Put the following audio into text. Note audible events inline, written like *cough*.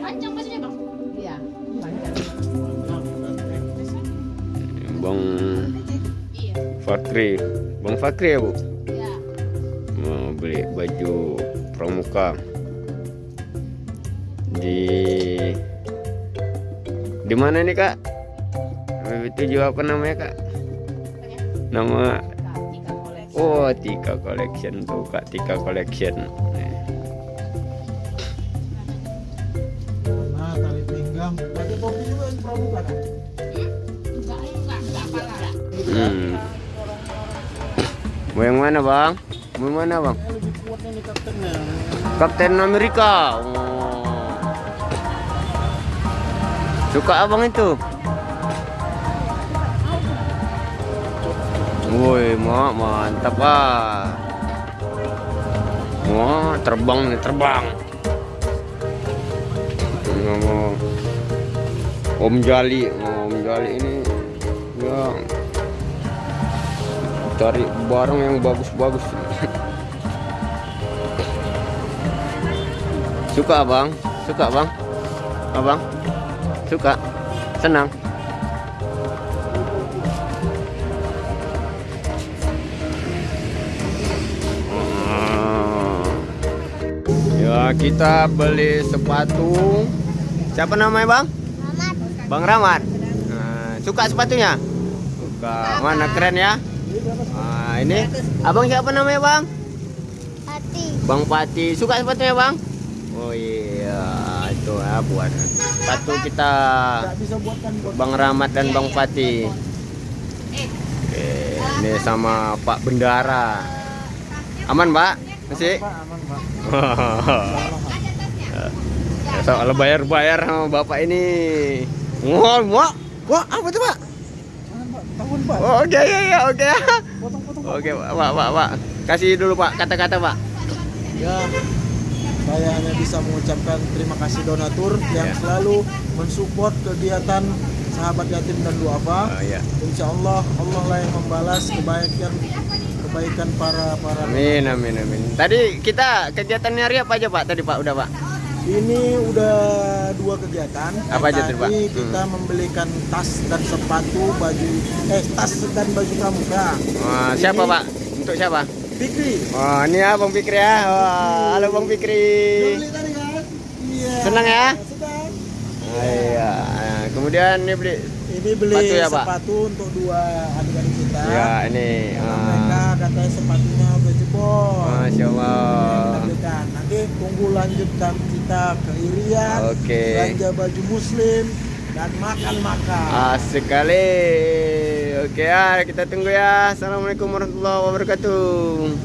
Panjang bang? Iya. Bang. Fakri, Bang Fakri ya bu? Iya. Mau beli baju pramuka di di mana nih kak? Itu juga apa namanya kak? Nama. Oh Tika Collection tuh kak Tika Collection. Nih. Nah, tali pinggang. Pakai topi juga yang pramuka kan? Enggak, enggak, enggak apa lah. Hmm. Mau yang mana bang? Mau yang mana bang? Kapten Amerika. Oh. Suka abang itu? Mak mantap ah. Wah, terbang nih, terbang. Om Jali, Om Jali ini ya cari barang yang bagus-bagus. Suka abang? Suka bang? Abang? Suka? Senang? Ya kita beli sepatu Siapa namanya bang? Bang Ramad Nah, Suka sepatunya? Suka Mana keren ya? Nah, ini Abang siapa namanya bang? Hati. Bang Pati suka sepatunya bang? Oh iya itu ya buat sepatu kita Bang Rahmat dan Bang Pati. Oke, ini sama Pak Bendara. Aman Pak? Masih? Aman, Pak. Ya, *laughs* soal bayar-bayar sama Bapak ini. Wah, wah, wah apa tuh Pak? Tahun, Pak. Oke, ya, ya, oke. Potong-potong. Oke, Pak, Pak, Pak. Kasih dulu Pak kata-kata Pak. Ya, saya hanya bisa mengucapkan terima kasih donatur yang Ya. selalu mensupport kegiatan sahabat yatim dan duafa. Oh, ya. Insya Allah Allah lah yang membalas kebaikan kebaikan para para. Amin, amin, amin. Tadi kita kegiatannya hari apa aja Pak? Tadi Pak udah Pak. Ini udah dua kegiatan. Apa aja tuh, Pak? Tadi kita membelikan tas dan sepatu, baju eh tas dan baju pramuka. Wah, siapa Ini Pak? Untuk siapa? Fikri. Wah, ini ya Bang Fikri ya. Wah, halo Bang Fikri. Tadi kan? Iya. Senang ya? Senang. Iya. Kemudian ini beli Ini beli Sepatu ya, Pak? sepatu untuk dua adik-adik kita. ya ini. Ah, mereka katanya sepatunya udah jebol. Masya Allah. Kita belikan. Nanti tunggu lanjutkan kita ke Irian, Oke. belanja baju muslim dan makan-makan. Asik kali. Oke ya, kita tunggu ya. Assalamualaikum warahmatullahi wabarakatuh.